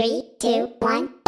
Three, two, one.